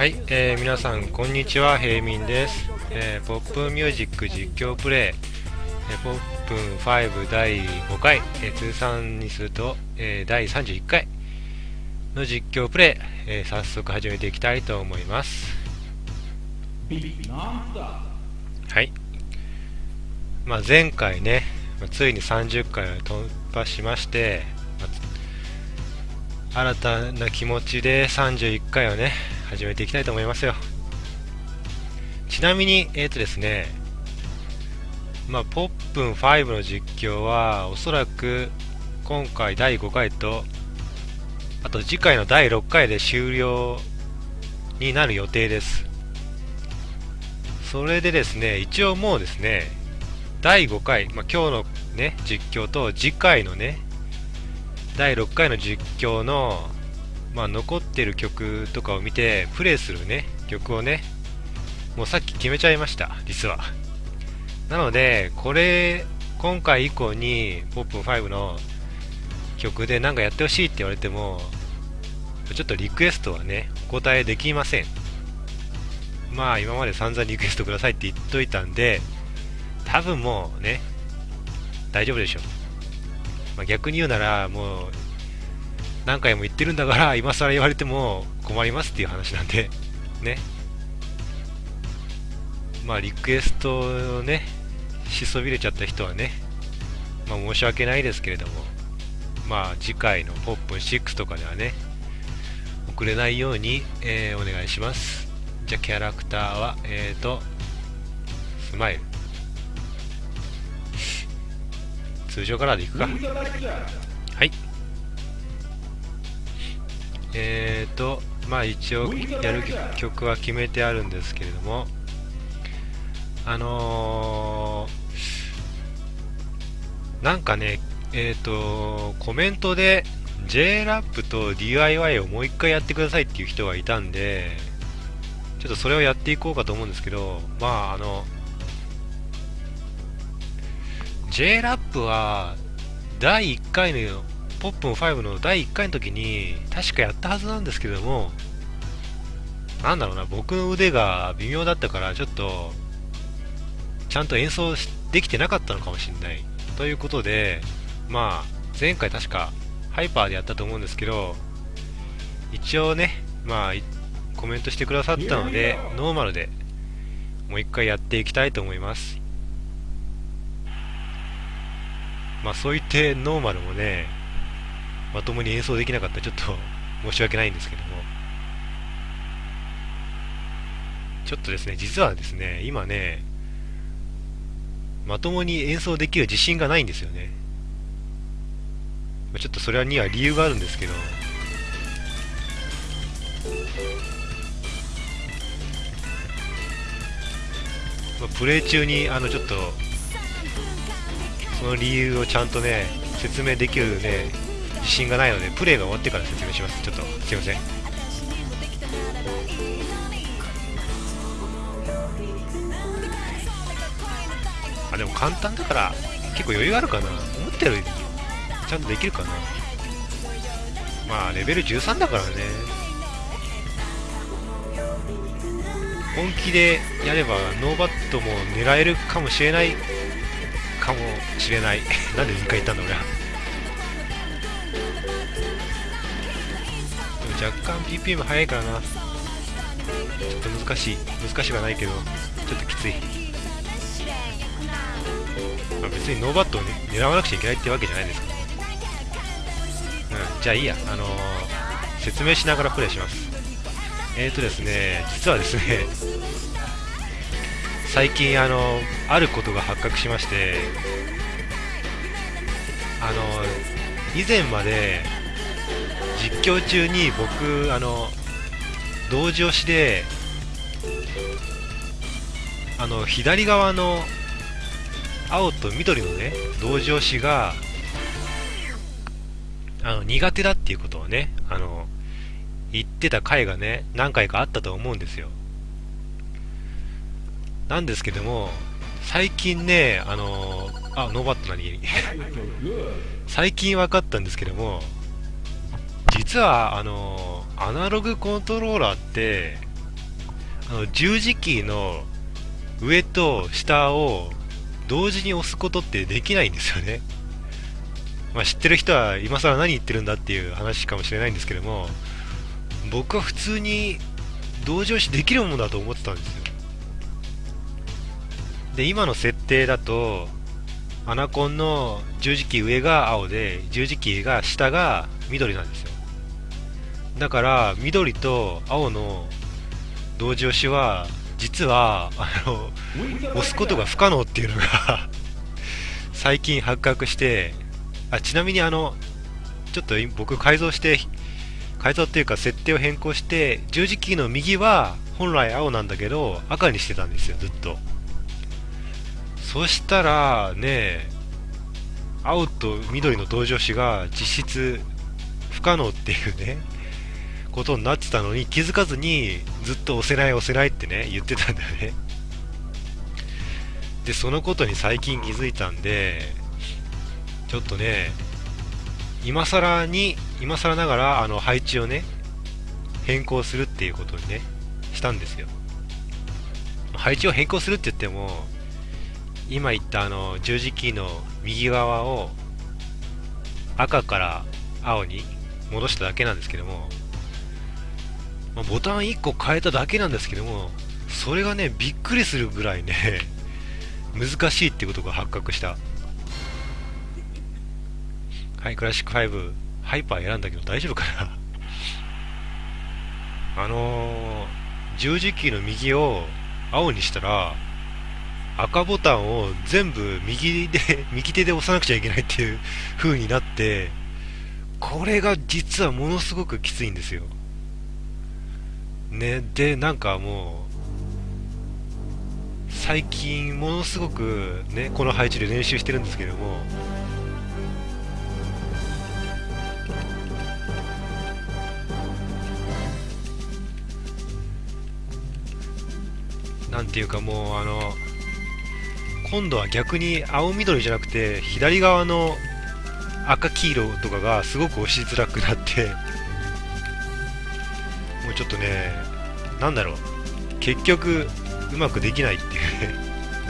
はい、えー皆さんこんにちは。平民です、えーポップミュージック実況プレイ、えーポップン5第5回、えー通算にすると、えー第31回の実況プレイ、えー早速始めていきたいと思います。はい、まあ、前回ねついに30回を突破しまして、新たな気持ちで31回をね始めていきたいと思いますよ。ちなみにえっ、とですねまあポップン5の実況はおそらく今回第5回とあと次回の第6回で終了になる予定です。それでですね一応もうですね第5回、まあ、今日のね実況と次回のね第6回の実況の、まあ、残ってる曲とかを見てプレイするね曲をねもうさっき決めちゃいました実は。なのでこれ今回以降にポップン5の曲で何かやってほしいって言われてもちょっとリクエストはねお答えできません。まあ今まで散々リクエストくださいって言っといたんで多分もうね大丈夫でしょう。まあ、逆に言うならもう何回も言ってるんだから今更言われても困りますっていう話なんでね。まあリクエストをねしそびれちゃった人はねまあ申し訳ないですけれどもまあ次回のポップン6とかではね遅れないように、えーお願いします。じゃあキャラクターはえーとスマイル。通常カラーでいくか。えーとまあ一応やる曲は決めてあるんですけれどもあのー、なんかねえーとコメントで JRAP と DIY をもう一回やってくださいっていう人がいたんでちょっとそれをやっていこうかと思うんですけどまああの JRAP は第1回のポップン5の第1回の時に確かやったはずなんですけどもなんだろうな僕の腕が微妙だったからちょっとちゃんと演奏しできてなかったのかもしれない。ということでまあ前回確かハイパーでやったと思うんですけど一応ねまあいコメントしてくださったのでノーマルでもう一回やっていきたいと思います。まあそう言ってノーマルもね、まともに演奏できなかった。らちょっと 申し訳ないんですけども、ちょっとですね、実はですね、今ね、まともに演奏できる自信がないんですよね。ちょっとそれには理由があるんですけど、まプレイ中にあのちょっとその理由をちゃんとね説明できるね自信がないのでプレイが終わってから説明します。ちょっとすいません。あでも簡単だから結構余裕あるかな。思ったよりちゃんとできるかな。まあレベル13だからね。本気でやればノーバットも狙えるかもしれない。かもしれない。なんで2回言ったんだ俺は。若干 BPM 速いからな。ちょっと難しい。難しくはないけどちょっときつい、まあ、別にノーバットを、ね、狙わなくちゃいけないってわけじゃないですか。うん。じゃあいいや。あのー説明しながらプレイします。えーとですね実はですね 最近あのあることが発覚しましてあの以前まで実況中に僕あの同時押しであの左側の青と緑のね同時押しがあの苦手だっていうことをねあの言ってた回がね何回かあったと思うんですよ。なんですけども最近ねあのあノーバット何最近分かったんですけども実はあのアナログコントローラーってあの十字キーの上と下を同時に押すことってできないんですよね、まあ、知ってる人は今更何言ってるんだっていう話かもしれないんですけども僕は普通に同時押しできるものだと思ってたんですよ。で今の設定だとアナコンの十字キー上が青で十字キーが下が緑なんですよ。だから緑と青の同時押しは実はあの押すことが不可能っていうのが 最近発覚してあちなみにあのちょっと僕改造して改造っていうか設定を変更して十字キーの右は本来青なんだけど赤にしてたんですよずっと。そしたらね青と緑の同時押しが実質不可能っていうね。ことになってたのに気づかずにずっと押せない押せないってね言ってたんだよね。でそのことに最近気づいたんでちょっとね今更に今更ながらあの配置をね変更するっていうことにねしたんですよ。配置を変更するって言っても今言ったあの十字キーの右側を赤から青に戻しただけなんですけどもまあ、ボタン1個変えただけなんですけどもそれがねびっくりするぐらいね 難しいってことが発覚した。はいクラシック5ハイパー選んだけど大丈夫かな？あのー、十字キーの右を青にしたら赤ボタンを全部右で 右手で押さなくちゃいけないっていう風になってこれが実はものすごくきついんですよ。ね。でなんかもう最近ものすごくねこの配置で練習してるんですけどもなんていうかもうあの今度は逆に青緑じゃなくて左側の赤黄色とかがすごく押しづらくなってもうちょっとねなんだろう。結局うまくできないっていう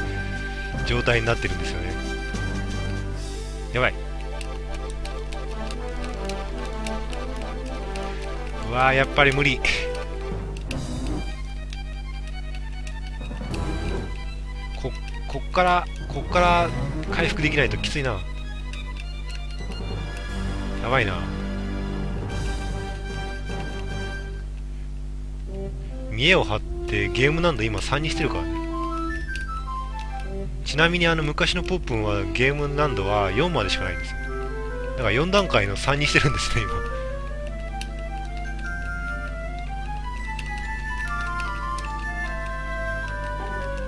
状態になってるんですよね。やばい。うわーやっぱり無理。ここっからこっから回復できないときついな。やばいな。見栄を張ってゲーム難度今3にしてるからね。ちなみにあの昔のポップンはゲーム難度は4までしかないんですだから4段階の3にしてるんですね今。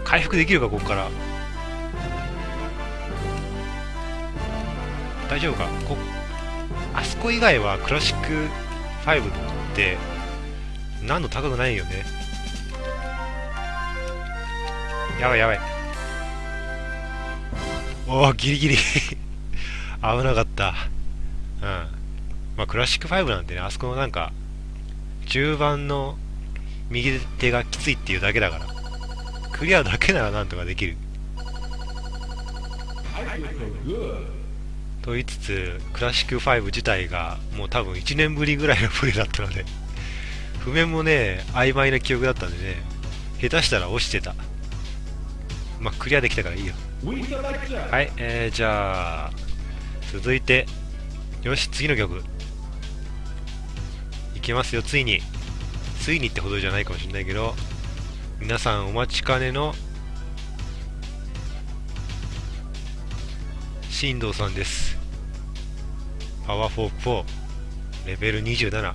回復できるかここから。大丈夫か？こあそこ以外はクラシック5って難度高くないよね。やばいやばい。おおギリギリ。危なかった。うん。まあクラシック5なんてねあそこのなんか中盤の右手がきついっていうだけだから。クリアだけならなんとかできる。と言いつつクラシック5自体がもう多分1年ぶりぐらいのプレイだったので。譜面もね曖昧な記憶だったんでね下手したら落ちてた。まあ、クリアできたからいいよ。はい、えー、じゃあ、続いて、よし、次の曲。いけますよ、ついに。ついにってほどじゃないかもしれないけど、皆さんお待ちかねの、進藤さんです。パワーフォーク4、レベル27。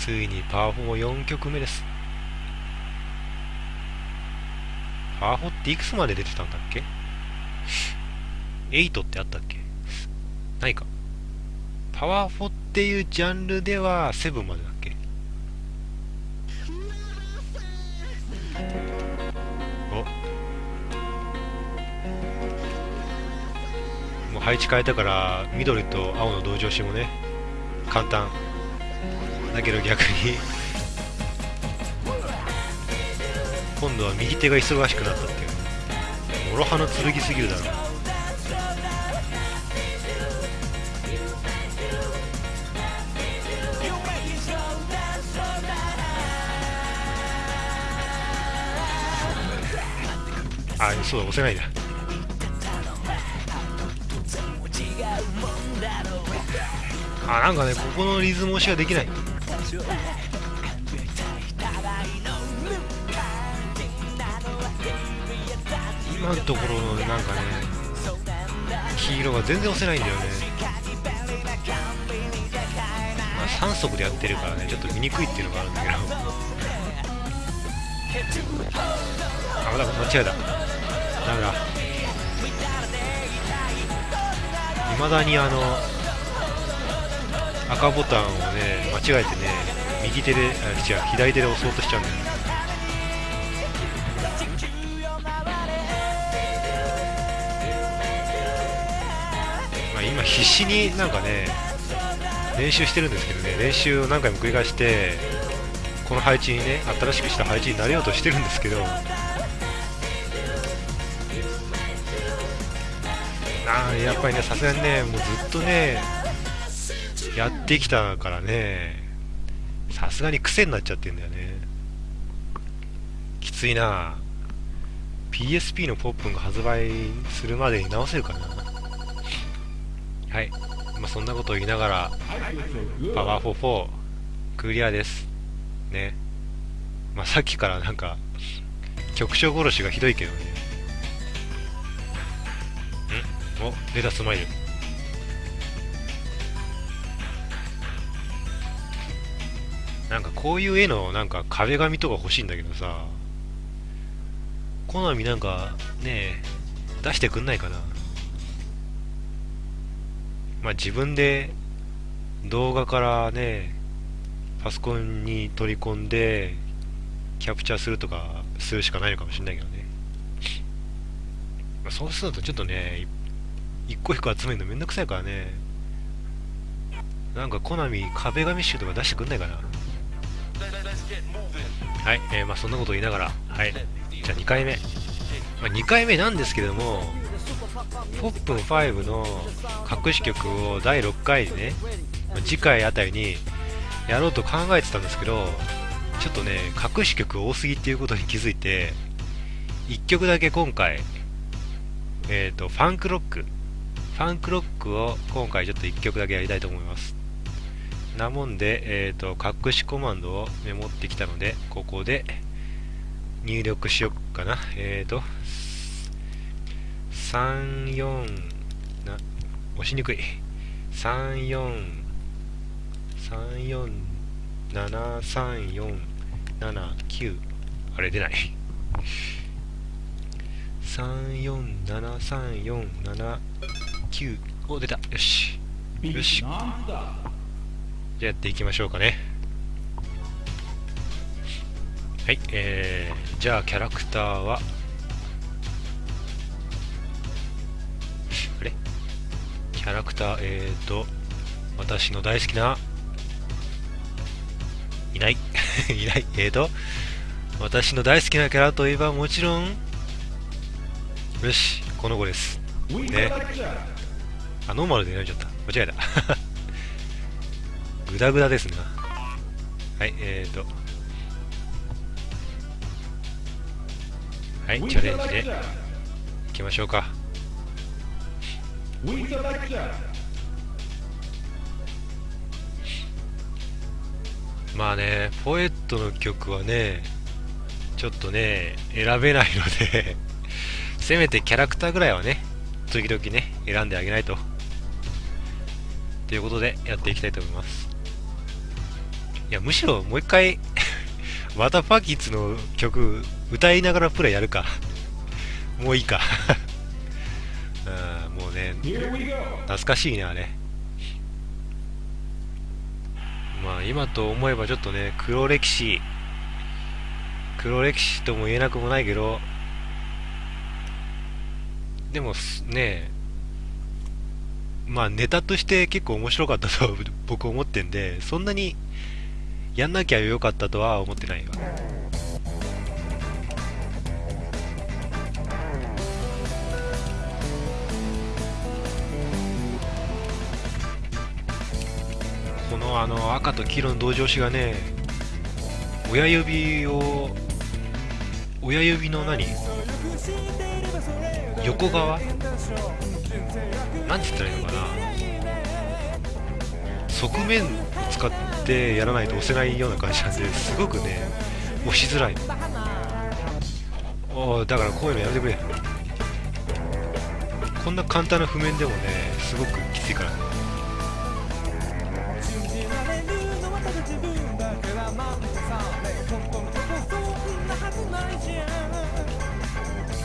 ついにパー4 4曲目です。パー4っていくつまで出てたんだっけ ?8 ってあったっけ？ないか。パワー4っていうジャンルでは7までだっけ？お。もう配置変えたから緑と青の同情しもね簡単。だけど逆に。今度は右手が忙しくなったっていう。諸刃の剣すぎるだろ。あそうだ押せないんだあなんかねここのリズム押しができない。今のところのなんかね黄色が全然押せないんだよね。まあ3速でやってるからねちょっと見にくいっていうのがあるんだけど。あまだ間違えたダメだ。未だにあの赤ボタンをね間違えてね右手であ違う左手で押そうとしちゃうんだよまあ、今必死になんかね練習してるんですけどね練習を何回も繰り返してこの配置にね新しくした配置になれようとしてるんですけど。あやっぱりねさすがにねもうずっとねやってきたからね。さすがに癖になっちゃってんだよね。きついな。PSP のポップンが発売するまでに直せるかな。はい。まあそんなことを言いながらパワー44クリアです。ね。まあさっきからなんか局長殺しがひどいけどね。ん？おレタスマイルなんかこういう絵のなんか壁紙とか欲しいんだけどさコナミなんかね出してくんないかな。まあ自分で動画からねパソコンに取り込んでキャプチャーするとかするしかないのかもしれないけどね、まあ、そうするとちょっとね一個一個集めるのめんどくさいからね。なんかコナミ壁紙集とか出してくんないかな。はい、えー、まあそんなこと言いながら、はい、じゃあ2回目、まあ、2回目なんですけども、ポップン5の隠し曲を第6回にね、次回あたりにやろうと考えてたんですけど、ちょっとね、隠し曲多すぎっていうことに気づいて、1曲だけ今回、えっ、ー、と、ファンクロック、ファンクロックを今回ちょっと1曲だけやりたいと思います。なもんで、えーと、隠しコマンドをメモってきたのでここで入力しよっかな。えっ、ー、と34な押しにくい。34 347347あれ出ない。347347お出た。よし。よしじゃあやっていきましょうかね。はいえー、じゃあキャラクターはあれ？キャラクターえーと私の大好きないない？いない？えーと私の大好きなキャラといえばもちろんよしこの子です。ね。あノーマルで選んじゃった。間違えた。グダグダですな。はいえーと。はいチャレンジで。いきましょうか。まあねポエットの曲はねちょっとね選べないので せめてキャラクターぐらいはね時々ね選んであげないと。ということでやっていきたいと思いますいや、むしろもう一回またパキッツの曲歌いながらプレイやるか。もういいか。あもうね、懐かしいね、あれ。まあ今と思えばちょっとね、黒歴史、黒歴史とも言えなくもないけど、でもね、まあネタとして結構面白かったと僕思ってんでそんなにやんなきゃよかったとは思ってないわ。このあの赤と黄色の同情詞がね親指を親指の何？横側？なんつったらいいのかな？側面使ってやらないと押せないような感じなんですごくね押しづらい。おおだからこういうのやめてくれ。こんな簡単な譜面でもねすごくきついから。ね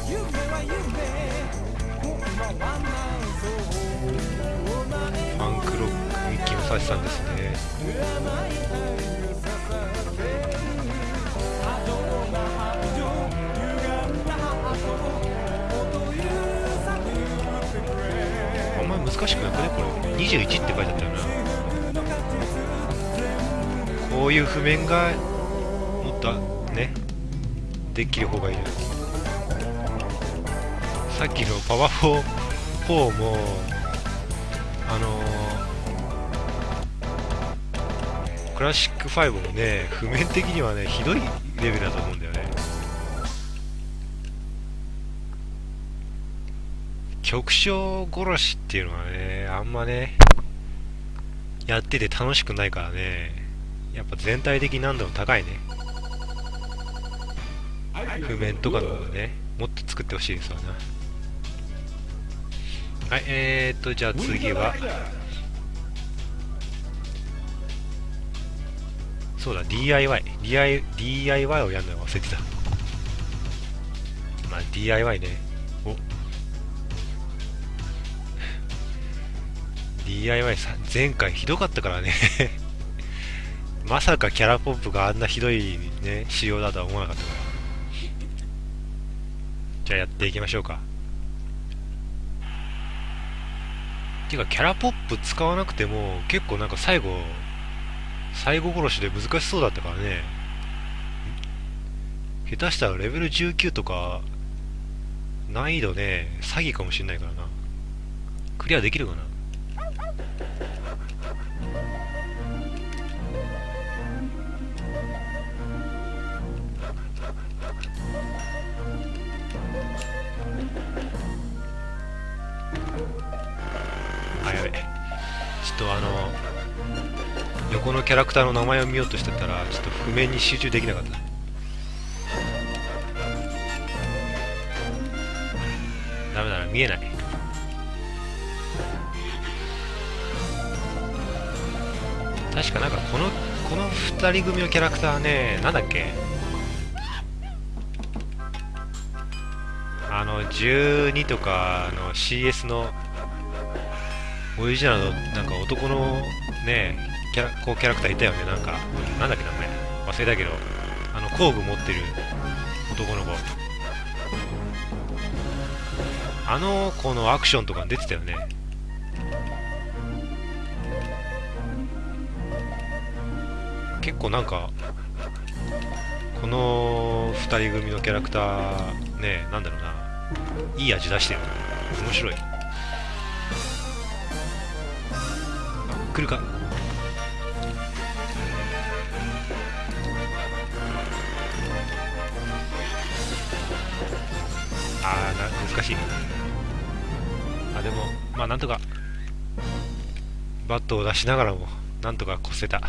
夢は夢。クミッキーのサシさんですねあんまり難しくなくねこれ21って書いてあったよなこういう譜面がもっとねできる方がいいなさっきのパワフォーもクラシック5もね譜面的にはねひどいレベルだと思うんだよね。曲調殺しっていうのはねあんまねやってて楽しくないからね。やっぱ全体的に難度の高いね。譜面とかの方がねもっと作ってほしいですわな。はいえー、っとじゃあ次は。そうだ DIY DIY, DIY をやるの忘れてた。まあ DIY ね。お。DIY さ前回ひどかったからね。まさかキャラポップがあんなひどいね仕様だとは思わなかった。からじゃあやっていきましょうか。ていうかキャラポップ使わなくても結構なんか最後最後殺しで難しそうだったからね。下手したらレベル19とか難易度ね詐欺かもしんないからな。クリアできるかな。キャラクターの名前を見ようとしてたらちょっと譜面に集中できなかった。ダメだな見えない。確かなんかこのこの2人組のキャラクターねなんだっけ？あの12とかの CS のオリジナルのなんか男のねキャラこうキャラクターいたよね。なんかなんだっけ名前。忘れたけどあの工具持ってる男の子。あの子のアクションとか出てたよね。結構なんかこの2人組のキャラクターねなんだろうな。いい味出してる面白い。来るか。難しい。あでもまあなんとかバットを出しながらもなんとか越せた。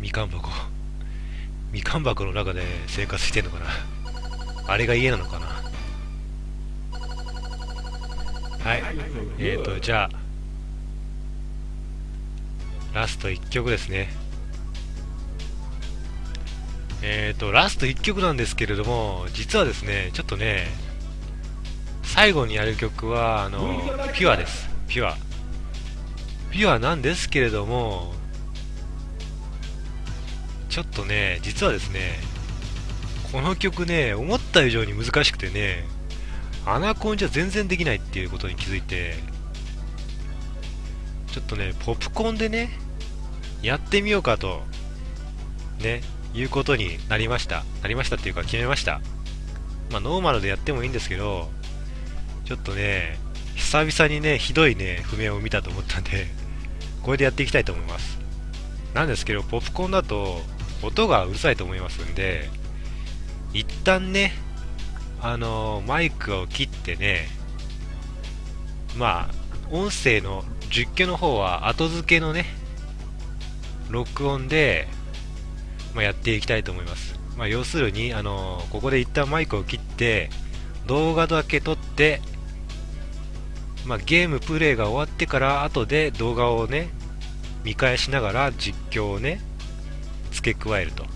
みかん箱。みかん箱の中で生活してんのかな。あれが家なのかな。はい。えーとじゃあラスト1曲ですね。えーとラスト1曲なんですけれども実はですねちょっとね最後にやる曲はあのピュアです。ピュア。ピュアなんですけれどもちょっとね実はですねこの曲ね思った以上に難しくてねアナコンじゃ全然できないっていうことに気づいてちょっとねポップコーンでねやってみようかとねいうことになりました。なりましたっていうか決めました。まあノーマルでやってもいいんですけどちょっとね久々にねひどいね譜面を見たと思ったんでこれでやっていきたいと思います。なんですけどポップコーンだと音がうるさいと思いますんで一旦ねあのマイクを切ってねまあ音声の実況の方は後付けのね録音で、まあ、やっていきたいと思います、まあ、要するにあのここで一旦マイクを切って動画だけ撮って、まあ、ゲームプレイが終わってから後で動画をね見返しながら実況をね付け加えると、ま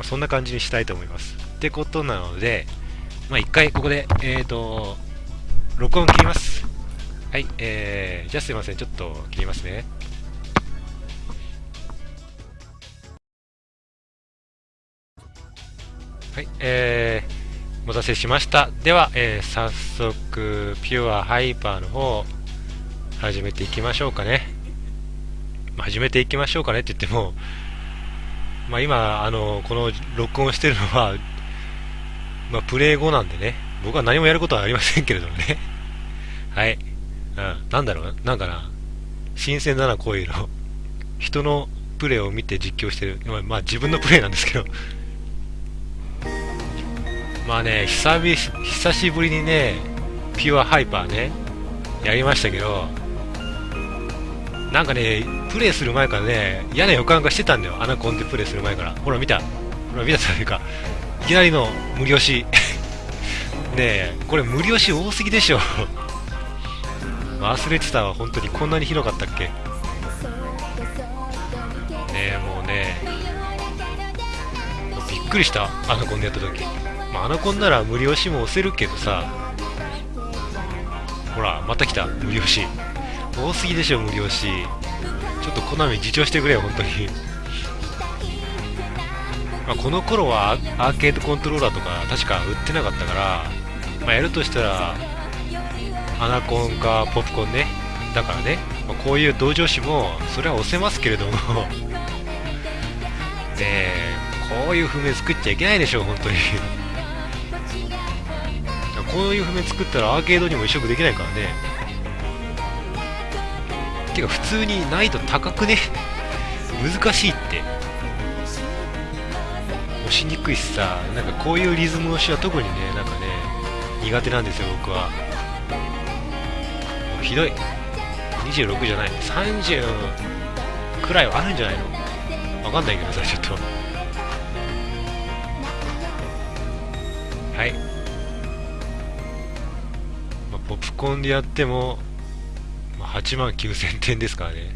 あ、そんな感じにしたいと思います。ってことなのでまあ一回ここでえーと録音切ります。はいえー、じゃあすいません。ちょっと切りますね。はいえー、お待たせしました。では、えー、早速ピュアハイパーの方始めていきましょうかね。ま始めていきましょうかねって言ってもまあ今あのこの録音してるのはまあプレイ後なんでね。僕は何もやることはありませんけれどもね。はい、うん、なんだろうな。んかな。新鮮だなこういうの。人のプレイを見て実況してる。まあ、ま、自分のプレイなんですけど。まあね久々久しぶりにねピュアハイパーねやりましたけどなんかねプレイする前からね嫌な予感がしてたんだよアナコンでプレイする前から。ほら見た。ほら見たというかいきなりの無料し。ねえこれ無料し多すぎでしょ。忘れてたわ本当に。こんなに広かったっけ？ねえもうねびっくりしたアナコンでやった時、まあ、アナコンなら無料しも押せるけどさ。ほらまた来た。無料し。多すぎでしょ無料し。ちょっとコナミ自重してくれよ本当に。まあ、この頃はアーケードコントローラーとか確か売ってなかったから、まあ、やるとしたらアナコンかポップコンね。だからね、まあ、こういう同情詞もそれは押せますけれども。ねえこういう譜面作っちゃいけないでしょ本当に。こういう譜面作ったらアーケードにも移植できないからね。てか普通に難易度高くね？難しいって。押しにくいしさ。なんかこういうリズム押しは特にねなんかね苦手なんですよ僕は。ひどい。26じゃない。30くらいはあるんじゃないの？わかんないけどさちょっと。プコンでやっても、ま、8万9000点ですからね。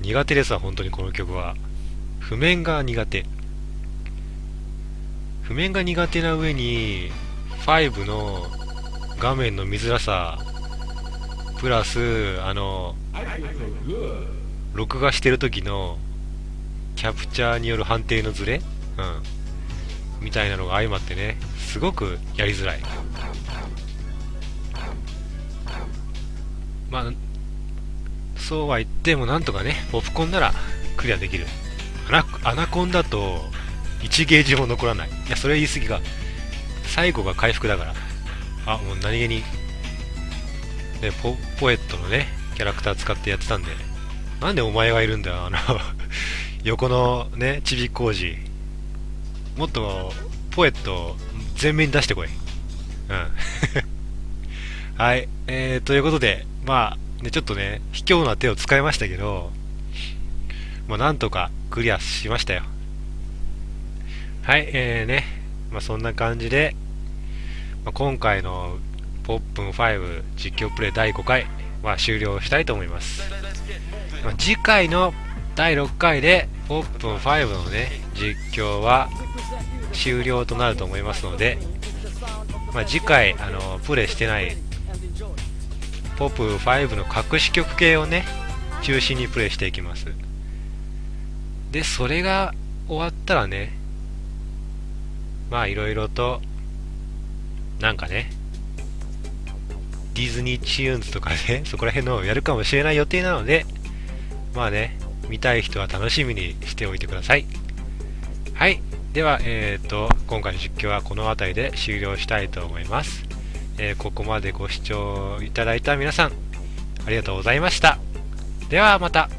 苦手ですわ本当にこの曲は。譜面が苦手。譜面が苦手な上に5の画面の見づらさプラスあの録画してる時のキャプチャーによる判定のズレ、うん、みたいなのが相まってね。すごくやりづらい。まあそうは言ってもなんとかねポップコンならクリアできる。アナコンだと1ゲージも残らない。いやそれは言い過ぎか。最後が回復だから。あもう何気にねポポエットのねキャラクター使ってやってたんで。なんでお前がいるんだよあの 横のねちび工事もっとポエット全面に出してこい。うん。はい。えー、ということでまあねちょっとね卑怯な手を使いましたけどまあなんとかクリアしましたよはい、えーね、まあ、そんな感じで、まあ、今回のポップン5実況プレイ第5回は終了したいと思います。まあ、次回の第6回でポップン5のね、実況は終了となると思いますので、まあ、次回、あの、プレイしてないポップ5の隠し曲系をね中心にプレイしていきます。でそれが終わったらねまあいろいろとなんかねディズニーチューンズとかね そこら辺のをやるかもしれない予定なのでまあね見たい人は楽しみにしておいてください。はい。ではえっ、ー、と今回の実況はこの辺りで終了したいと思います。えー、ここまでご視聴いただいた皆さん、ありがとうございました。ではまた。